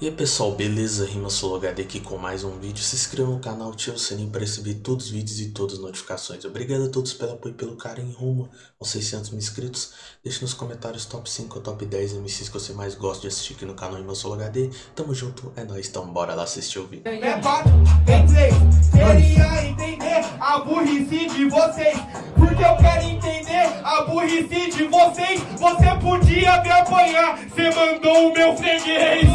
E aí pessoal, beleza? Rima HD aqui com mais um vídeo. Se inscreva no canal, ative o sininho para receber todos os vídeos e todas as notificações. Obrigado a todos pelo apoio e pelo carinho rumo aos 600 mil inscritos. Deixe nos comentários top 5 ou top 10 MCs que você mais gosta de assistir aqui no canal Rima HD. Tamo junto, é nóis, então bora lá assistir o vídeo. É a burrice de vocês. Porque eu quero entender a burrice de vocês. Você podia me apanhar, você mandou o meu freguês.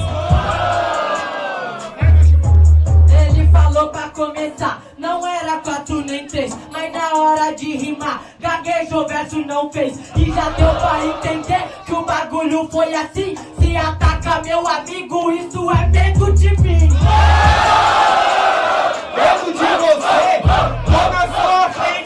Ele falou pra começar, não era quatro nem três, mas na hora de rimar, gaguejou, verso não fez. E já deu pra entender que o bagulho foi assim. Se ataca meu amigo, isso é medo de mim.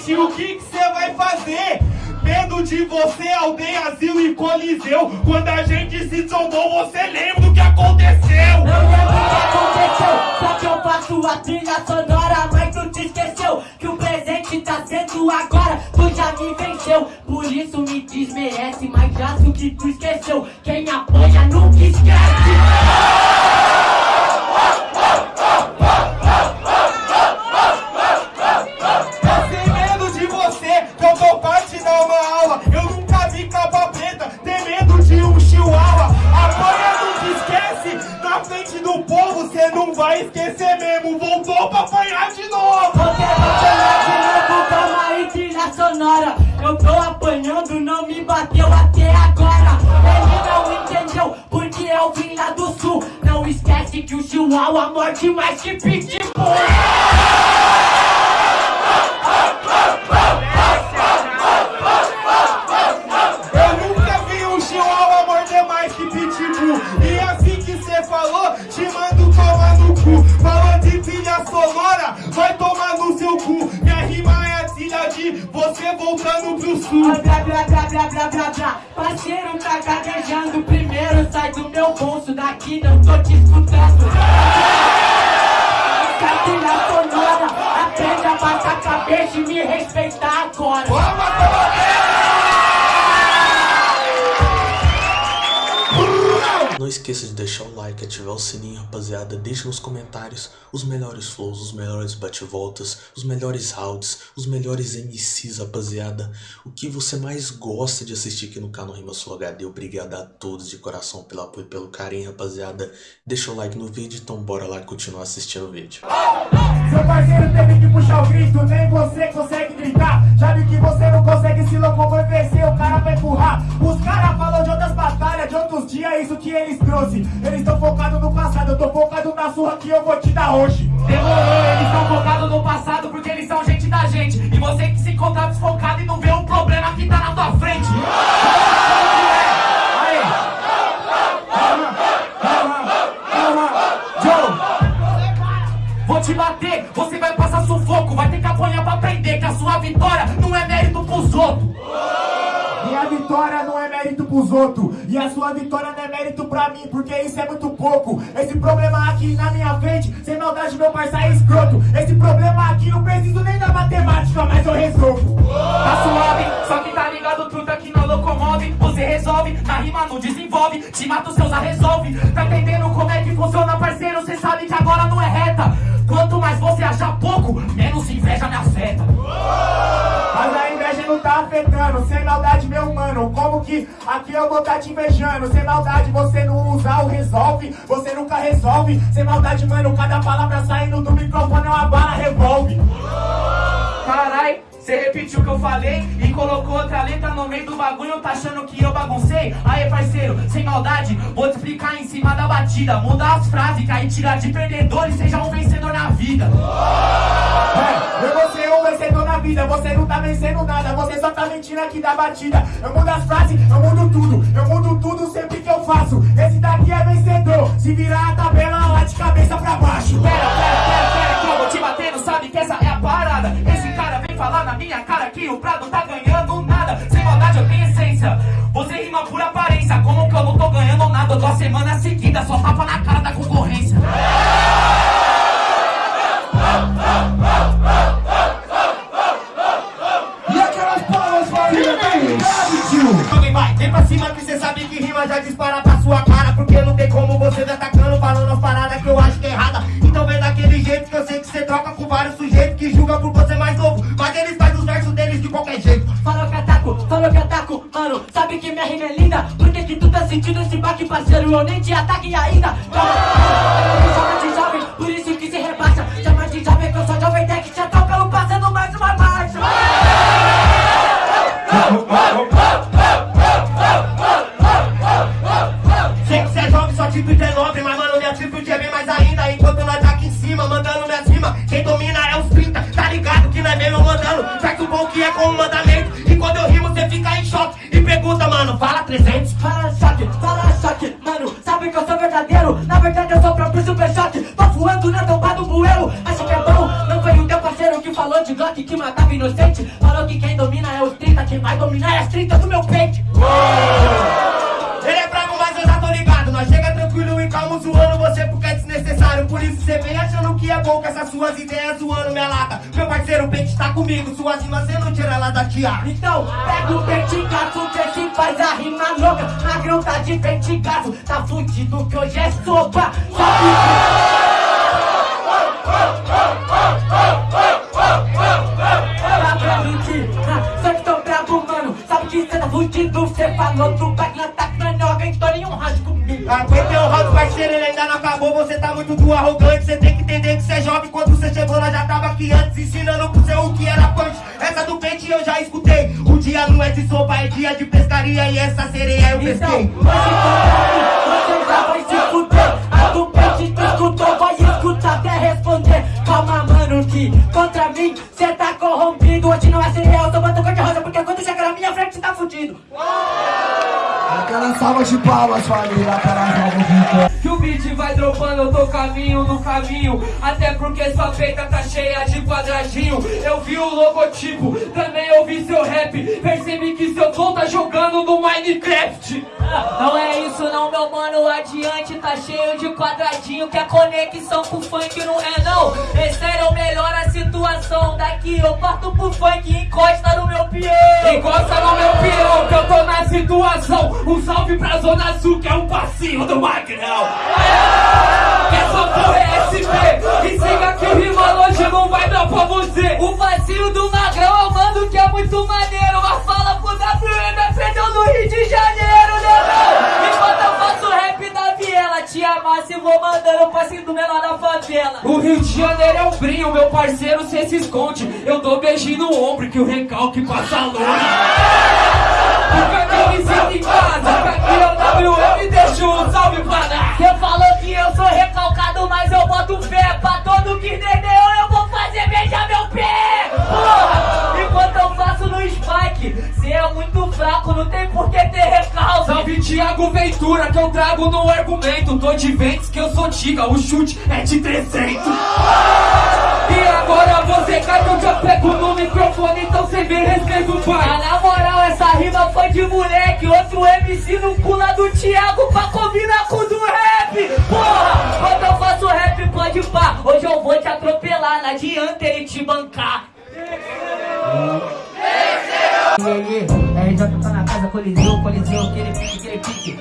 Frente, o que você vai fazer? Medo de você, aldeia, asilo e coliseu. Quando a gente se trombou, você lembra do que aconteceu? Não lembro o que aconteceu, só que eu faço a trilha sonora, mas tu te esqueceu que o presente tá sendo agora, tu já me venceu. Por isso me desmerece, mas já o que tu esqueceu. Quem apanha nunca esquece. Vai esquecer mesmo. Voltou pra apanhar de novo. Você vai apanhar de novo, calma aí, trilha sonora. Eu tô apanhando, não me bateu até agora. Ele não entendeu, porque eu vim lá do sul. Não esquece que o chihuahua morde mais que pitbull. De você voltando pro sul. Ah, Blá, blá, blá, blá, blá, blá, blá. Parceiro tá gaguejando primeiro, sai do meu bolso daqui, não tô te escutando. Essa trilha sonora, aprende a baixar a cabeça e me respeitar agora. Não esqueça de deixar o like, ativar o sininho, rapaziada. Deixe nos comentários os melhores flows, os melhores bate-voltas, os melhores rounds, os melhores MCs, rapaziada. O que você mais gosta de assistir aqui no canal Rima Sul HD. Obrigado a todos de coração pelo apoio e pelo carinho, rapaziada. Deixa o like no vídeo, então bora lá continuar assistindo o vídeo. Seu parceiro teve que puxar o pros outros E a sua vitória não é mérito pra mim Porque isso é muito pouco Esse problema aqui na minha frente Sem maldade meu parceiro é escroto Esse problema aqui não preciso nem da matemática Mas eu resolvo Tá suave, só que tá ligado, truta que não locomove. Você resolve, na rima não desenvolve. Te mata os seus, a resolve. Tá entendendo como é que funciona, afetando Sem maldade meu mano Como que aqui eu vou tá te invejando Sem maldade você não usa o resolve Você nunca resolve Sem maldade mano Cada palavra saindo do microfone é uma bala revolve Carai, você repetiu o que eu falei e colocou outra letra no meio do bagulho, tá achando que eu baguncei? Aí, parceiro, sem maldade, vou te explicar em cima da batida. Muda as frases, que aí tira de perdedor e seja um vencedor na vida. É, eu vou ser um vencedor na vida Você não tá vencendo nada Você só tá mentindo aqui da batida Eu mudo as frases, eu mudo tudo Eu mudo tudo sempre que eu faço Esse daqui é vencedor Se virar a tabela lá de cabeça pra baixo Pera, pera, pera, pera, que eu vou te batendo, sabe que essa é a parada. Esse cara vem falar na minha cara que o Prado tá ganhando nada. Sem maldade eu tenho essência. Você rima por aparência, como que eu não tô ganhando nada? Duas semanas seguidas, só tapa disparar pra sua cara Porque não tem como você me atacando Falando as paradas que eu acho que é errada. Então vem daquele jeito que eu sei que você troca com vários sujeitos Que julga por você mais novo. Mas eles fazem os versos deles de qualquer jeito. Falou que ataco, falou que ataco, mano. Sabe que minha rima é linda Por que que tu tá sentindo esse baque, parceiro? Eu nem te ataque ainda. Mano, fala 300 Fala choque, fala choque Mano, sabe que eu sou verdadeiro Na verdade eu sou o próprio super choque. Tô voando na tampa do bueiro Acho que é bom, não foi o teu parceiro Que falou de Glock que matava inocente. Falou que quem domina é os 30 Quem vai dominar é as 30 do meu peito isso cê vem achando que é bom com essas suas ideias zoando minha lata. Meu parceiro, o pente tá comigo Suas rimas cê não tira ela da tiara Então, pega o pentigaço que se faz a rima louca. Magrão tá de pentigaço Tá fudido que hoje é sopa. Sabe Tá que que mano. Sabe que cê tá fudido? Cê falou do back tá Então nenhum rádio comigo. Aguentei o round, parceiro, ele ainda não acabou. Você tá muito do arrogante Cê tem que entender que cê é jovem. Quando cê chegou, nós já tava aqui antes Ensinando pro seu o que era punch Essa do pente eu já escutei. O dia não é de sopa, é dia de pescaria. E essa sereia eu Então, pesquei hoje salva de palmas, família, para a vai dropando, eu tô caminho no caminho. Até porque sua peita tá cheia de quadradinho. Eu vi o logotipo, também ouvi seu rap. Percebi que seu flow tá jogando no Minecraft. Não é isso não, meu mano, adiante tá cheio de quadradinho Que a conexão com o funk não é não. Esse era o melhor a situação Daqui. Eu parto pro funk e encosta no meu peão. Encosta no meu peão que eu tô na situação. Um salve pra Zona Sul que é um passinho do Magrão essa porra é SP E siga que rima hoje não vai dar pra você. O vazio do magrão eu mando que é muito maneiro. Mas fala pro WM, aprendeu no Rio de Janeiro, né? Enquanto eu faço rap da viela. Te amasso e vou mandando o passinho do menor da favela. O Rio de Janeiro é um brinho, meu parceiro cê se esconde. Eu dou beijinho no ombro que o recalque passa longe. Porque sinto em casa, que aqui é o WM deixa um salve pra dar. Cê falou que eu sou recalcado, mas eu boto fé Pra todo que entendeu eu vou fazer beijar meu pé. Porra, enquanto eu faço no spike Cê é muito fraco, não tem por que ter recalque. Salve Thiago Ventura que eu trago no argumento. Tô de ventes que eu sou tiga, o chute é de 300 E agora você cai que eu já pego no microfone Então cê me respeita o pai. Ah, na moral, essa rima foi de moleque. Outro MC no pula do Thiago pra combinar com o do rap. Porra, quando eu faço rap pode pá. Hoje eu vou te atropelar, não adianta ele te bancar. RJ tá na casa, coliseu, coliseu, aquele pique, aquele pique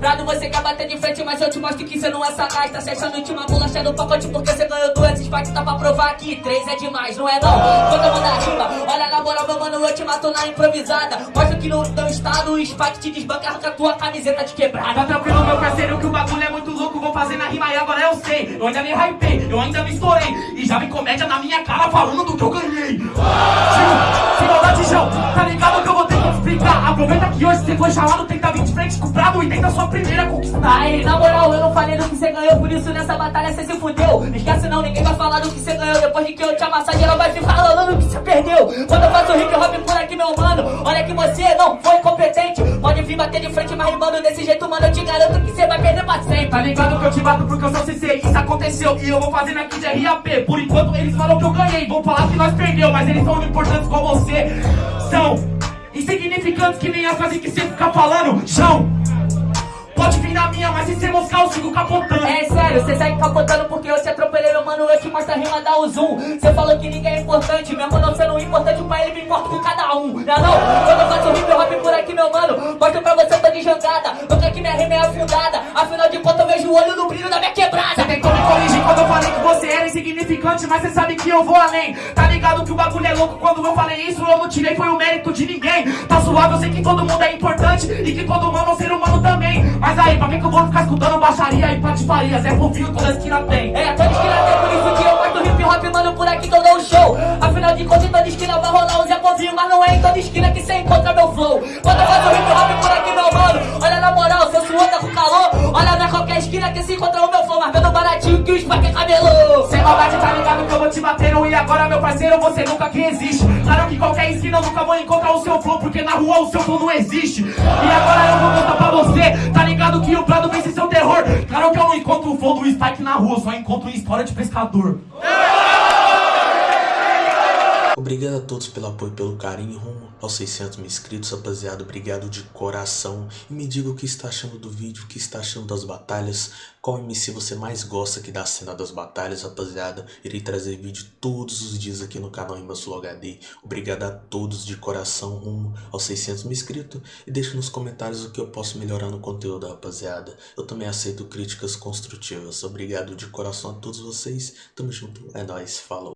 Prado, você quer bater de frente, mas eu te mostro que cê não é sagaz Tá se achando última bolacha do pacote porque cê ganhou duas Spikes, tá pra provar que três é demais, não é não? Quando eu mandar rima, olha na moral, meu mano, eu te mato na improvisada Mostra que no teu estado o Spike te desbanca, arranca tua camiseta de Tá quebrada tranquilo, meu parceiro, que o bagulho é muito louco. Vou fazer na rima e agora eu sei. Eu ainda me hypei, eu ainda me estourei. E já vi comédia na minha cara falando do que eu ganhei. Tio, sem maldade, João, tá ligado que eu vou ter que explicar. Aproveita que hoje você foi chamado, tenta vir de frente com o e tenta sua primeira conquista. Aí, na moral, eu não falei do que você ganhou, por isso nessa batalha você se fudeu. Esquece não, ninguém vai falar do que você ganhou. Depois de que eu te amassar, geral vai ficar falando do que você perdeu. Quando eu faço hip hop por aqui, meu mano, olha que você não foi competente. Pode vir bater de frente, mas rimando desse jeito, mano, eu te garanto que você vai perder pra sempre. Tá ligado que eu te bato porque eu sou CC Isso aconteceu e eu vou fazendo aqui de RAP Por enquanto eles falam que eu ganhei Vão falar que nós perdeu Mas eles são importantes com você São insignificantes que nem a frase que você fica falando João Pode vir na minha, mas se você moscar eu sigo capotando É sério, cê segue capotando porque eu te atropelei, mano, eu te mostro a rima, dá o zoom Cê falou que ninguém é importante, mesmo não sendo importante pra ele, me importa com cada um Não é não? Quando eu faço hip hop mas cê sabe que eu vou além. Tá ligado que o bagulho é louco, quando eu falei isso, eu não tirei, foi o mérito de ninguém. Tá suave, eu sei que todo mundo é importante e que todo humano é um ser humano também. Mas aí, pra que que eu vou ficar escutando baixaria e patifarias? É fofinho, toda esquina tem. É, toda esquina tem, por isso que eu parto hip hop, mano, por aqui que eu dou um show. Afinal de contas, toda esquina vai rolar um Zé Povinho, mas não é em toda esquina que cê encontra meu flow. Quando eu faço hip hop por aqui, meu mano, esquina que se encontra o meu flow, mas vendo baratinho que o Spark é cabelo. Sem maldade, tá ligado que eu vou te batendo E agora, meu parceiro, você nunca que existe. Claro que qualquer esquina eu nunca vou encontrar o seu flow Porque na rua o seu flow não existe. E agora eu vou contar pra você Tá ligado que o Prado vence seu terror. Claro que eu não encontro o flow do Spike na rua Só encontro história de pescador Obrigado a todos pelo apoio e pelo carinho rumo aos 600 mil inscritos, rapaziada. Obrigado de coração. E me diga o que está achando do vídeo, o que está achando das batalhas. Qual MC você mais gosta aqui da cena das batalhas, rapaziada. Irei trazer vídeo todos os dias aqui no canal Imbassul HD. Obrigado a todos de coração rumo aos 600 mil inscritos. E deixe nos comentários o que eu posso melhorar no conteúdo, rapaziada. Eu também aceito críticas construtivas. Obrigado de coração a todos vocês. Tamo junto. É nóis. Falou.